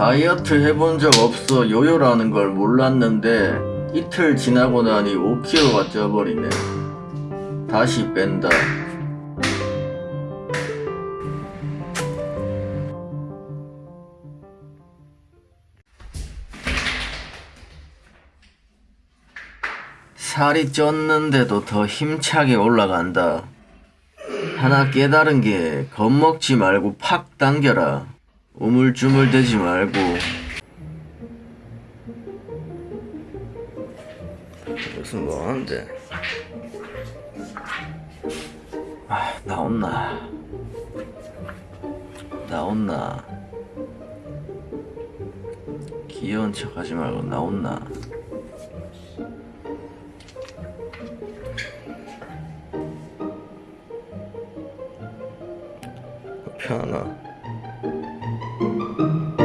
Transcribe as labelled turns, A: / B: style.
A: 다이어트 해본 적 없어 요요라는 걸 몰랐는데 이틀 지나고 나니 5kg가 쪄버리네. 다시 뺀다. 살이 쪘는데도 더 힘차게 올라간다. 하나 깨달은 게 겁먹지 말고 팍 당겨라 우물쭈물 대지 말고. 무슨 뭐하는데? 아 나온나. 나온나. 귀여운 척 하지 말고 나온나. 편하 Thank you.